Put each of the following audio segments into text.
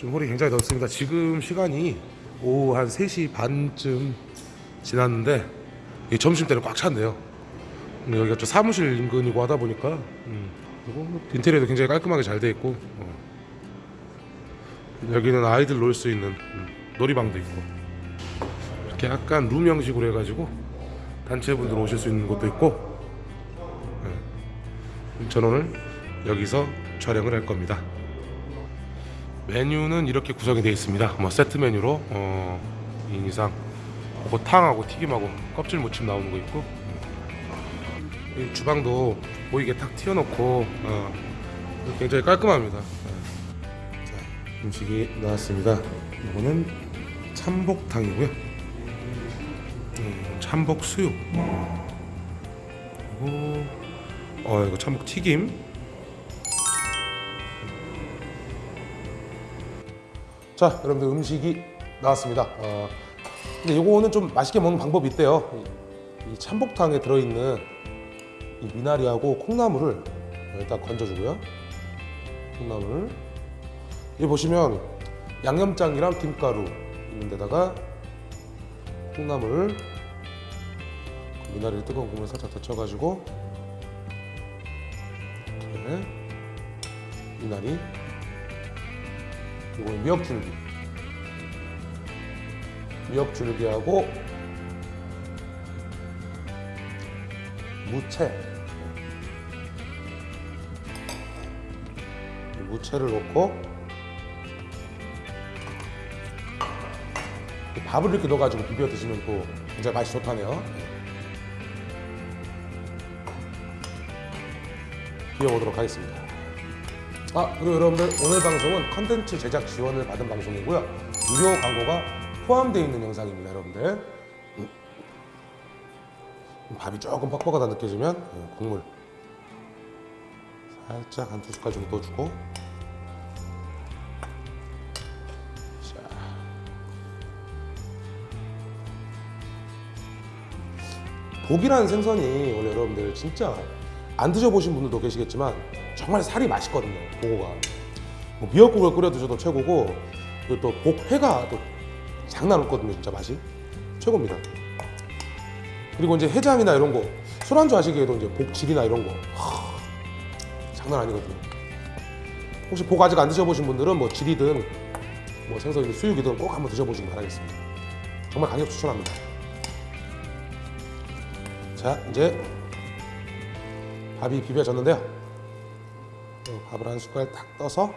좀 홀이 굉장히 넓습니다. 지금 시간이 오후 한 3시 반쯤 지났는데 이 점심 때는 꽉 찼네요. 근데 여기가 좀 사무실 인근이고 하다 보니까 음, 그리고 인테리어도 굉장히 깔끔하게 잘돼 있고 어. 여기는 아이들 놀 수 있는 음, 놀이방도 있고 이렇게 약간 룸 형식으로 해가지고 단체분들 오실 수 있는 곳도 있고 네. 저는 오늘 여기서 촬영을 할 겁니다. 메뉴는 이렇게 구성이 되어 있습니다. 뭐 세트 메뉴로 어, 2인 이상 그 탕하고 튀김하고 껍질 무침 나오는 거 있고 이 주방도 보이게 탁 튀어놓고 어, 굉장히 깔끔합니다. 네. 자, 음식이 나왔습니다. 이거는 참복탕이고요. 음, 참복 수육. 그리고 어 이거 참복 튀김. 자, 여러분들 음식이 나왔습니다. 어, 근데 이거는 좀 맛있게 먹는 방법이 있대요. 이, 이 참복탕에 들어있는 이 미나리하고 콩나물을 일단 건져주고요. 콩나물. 여기 보시면 양념장이랑 김가루 있는 데다가 콩나물 미나리를 뜨거운 국물에 살짝 데쳐가지고 이렇게 미나리 그리고 미역줄기 미역줄기하고 무채. 무채를 넣고 이 밥을 이렇게 넣어가지고 비벼 드시면 또 굉장히 맛이 좋다네요. 비워보도록 하겠습니다. 아 그리고 여러분들 오늘 방송은 컨텐츠 제작 지원을 받은 방송이고요. 무료 광고가 포함되어 있는 영상입니다 여러분들 음. 밥이 조금 퍽퍽하다 느껴지면 음, 국물 살짝 한 두 숟갈 정도 넣어주고 자. 복이라는 생선이 원래 여러분들 진짜 안 드셔보신 분들도 계시겠지만 정말 살이 맛있거든요 보고가 뭐 미역국을 끓여 드셔도 최고고 그리고 또 복회가 또 장난 없거든요 진짜 맛이. 최고입니다. 그리고 이제 해장이나 이런 거 술안주 하시기에도 이제 복질이나 이런 거. 하, 장난 아니거든요. 혹시 복 아직 안 드셔보신 분들은 뭐 질이든 뭐 생선이든 수육이든 꼭 한번 드셔보시기 바라겠습니다. 정말 강력 추천합니다. 자 이제 밥이 비벼졌는데요. 어, 밥을 한 숟갈 딱 떠서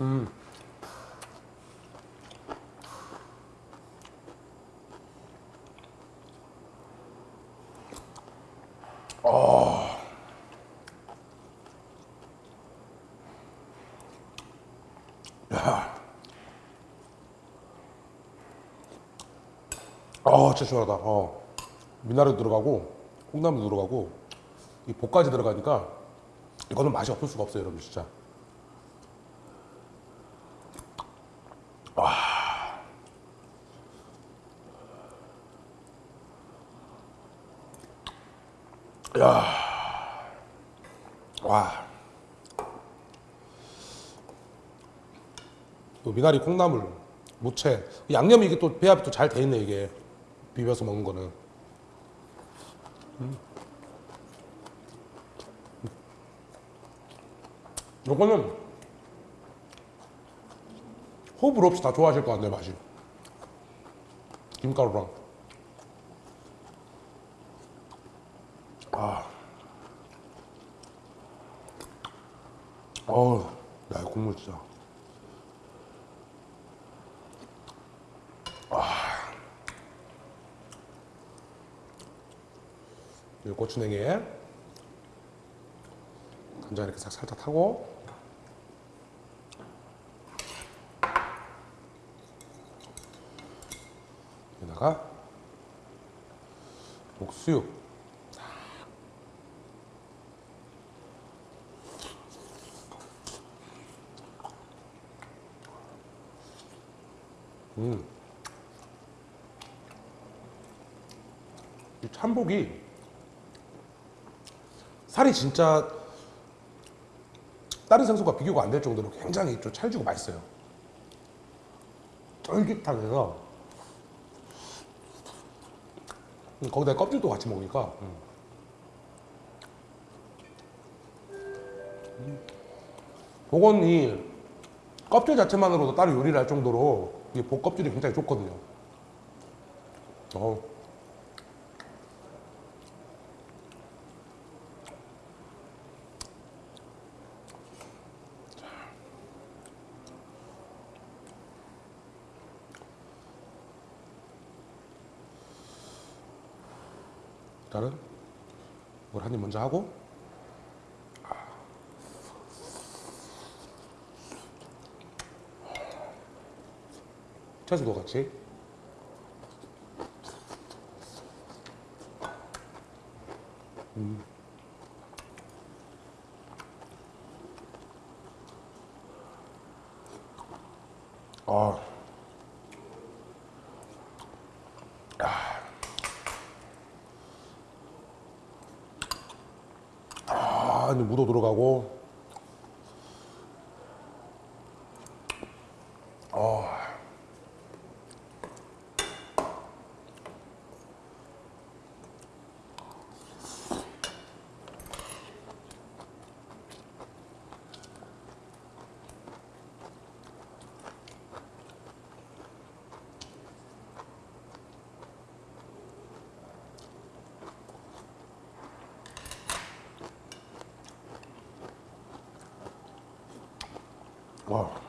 음. 자 음. 아 진짜 시원하다 어. 미나리 들어가고 콩나물 들어가고 이 볶까지 들어가니까 이거는 맛이 없을 수가 없어요 여러분 진짜 야. 와. 또 미나리 콩나물, 무채, 양념이 이게 또 배합이 또 잘 돼 있네 이게 비벼서 먹는 거는. 음. 이거는 호불호 없이 다 좋아하실 것 같네 맛이. 김가루랑. 아. 어우, 야, 국물 진짜. 아. 이 고추냉이에 간장 이렇게 싹 살짝 타고 여기다가 목수육 음. 이 참복이 살이 진짜 다른 생선과 비교가 안 될 정도로 굉장히 좀 찰지고 맛있어요. 쫄깃하면서 음, 거기다 껍질도 같이 먹으니까 음. 복은 이 껍질 자체만으로도 따로 요리를 할 정도로 이복 껍질이 굉장히 좋거든요. 어. 일단은 이걸 한 입 먼저 하고 채소도 같이 음. 아. 아, 이제 무도 들어가고. 와.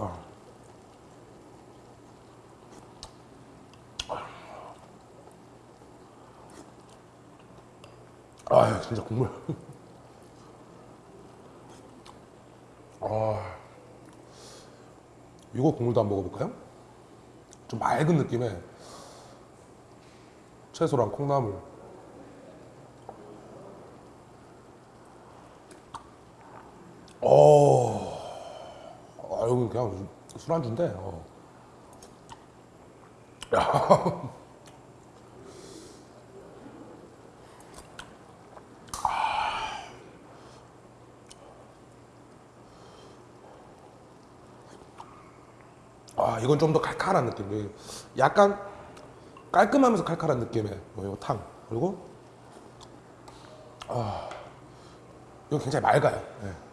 아. 아, 진짜 국물. 아, 이거 국물도 한번 먹어볼까요? 좀 맑은 느낌의 채소랑 콩나물. 어, 그냥 술안주인데. 어. 아, 이건 좀 더 칼칼한 느낌. 약간 깔끔하면서 칼칼한 느낌의 뭐 탕. 그리고 아, 이건 굉장히 맑아요. 예.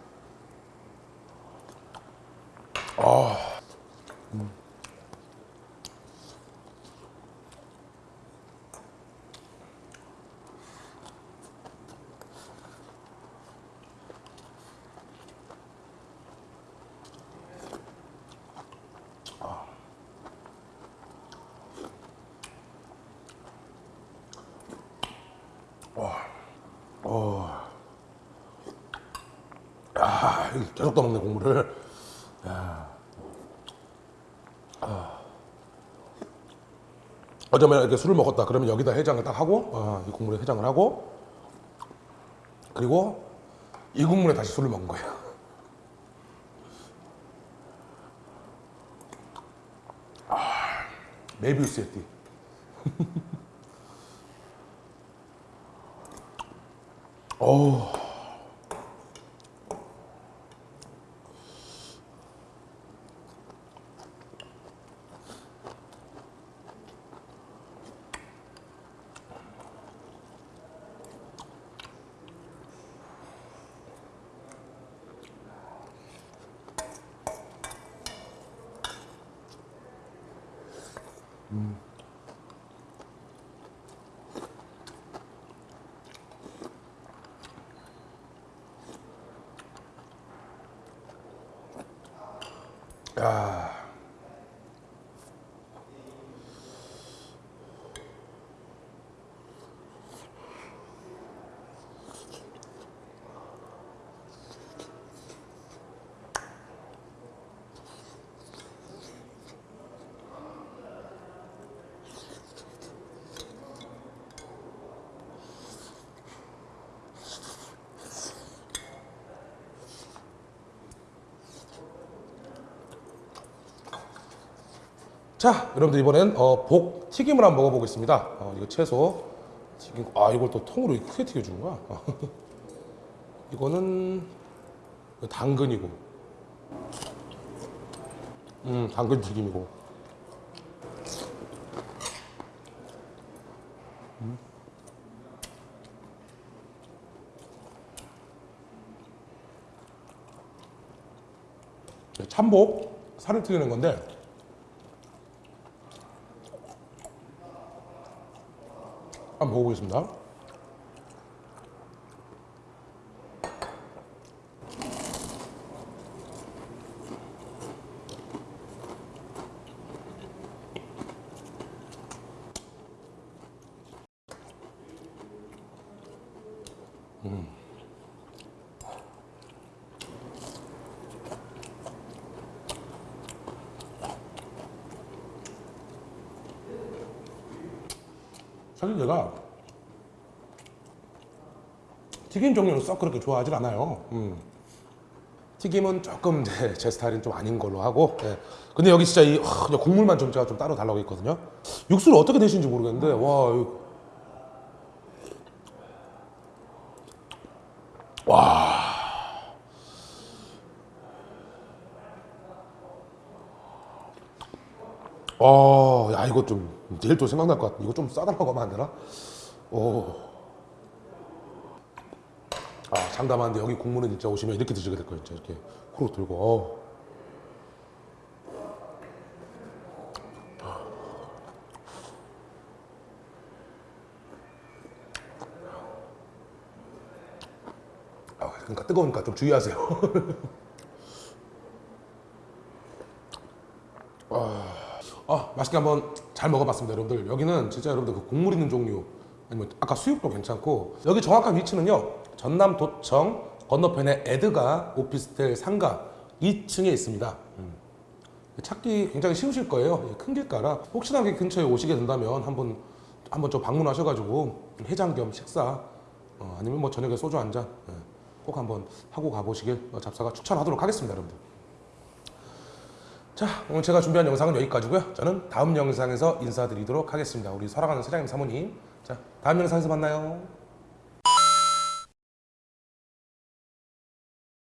아, 이거 계속 떠먹네 국물을. 야. 아. 어쩌면 이렇게 술을 먹었다 그러면 여기다 해장을 딱 하고 아, 이 국물에 해장을 하고 그리고 이 국물에 다시 술을 먹은 거예요. 아, 메비우스의 띠. 어우. 야. 자, 여러분들 이번엔 어, 복 튀김을 한번 먹어보겠습니다. 어, 이거 채소 튀김. 아, 이걸 또 통으로 크게 튀겨주는 거야. 이거는 당근이고, 음, 당근 튀김이고. 음. 네, 참복 살을 튀기는 건데 한번 먹어보겠습니다. 사실 제가 튀김 종류는 썩 그렇게 좋아하진 않아요. 음. 튀김은 조금 네, 제 스타일은 좀 아닌 걸로 하고. 네. 근데 여기 진짜 이 아, 그냥 국물만 좀 제가 좀 따로 달라고 했거든요. 육수를 어떻게 드시는지 모르겠는데 와. 어, 야 이거 좀 내일 또 생각날 것 같아. 이거 좀 싸달라고 하면 안 되나? 오. 아 장담하는데 여기 국물은 진짜 오시면 이렇게 드시게 될 거예요. 이렇게 호로 들고. 어. 아, 그러니까 뜨거우니까 좀 주의하세요. 아, 맛있게 한번 잘 먹어봤습니다, 여러분들. 여기는 진짜 여러분들 그 국물 있는 종류, 아니면 아까 수육도 괜찮고, 여기 정확한 위치는요, 전남 도청 건너편에 에드가 오피스텔 상가 2층에 있습니다. 음. 찾기 굉장히 쉬우실 거예요. 큰 길가라. 혹시나 여기 근처에 오시게 된다면 한번 한번 좀 방문하셔가지고 해장 겸 식사, 어, 아니면 뭐 저녁에 소주 한 잔, 예, 꼭 한번 하고 가보시길 어, 잡사가 추천하도록 하겠습니다, 여러분들. 자 오늘 제가 준비한 영상은 여기까지고요. 저는 다음 영상에서 인사드리도록 하겠습니다. 우리 사랑하는 사장님 사모님. 자 다음 영상에서 만나요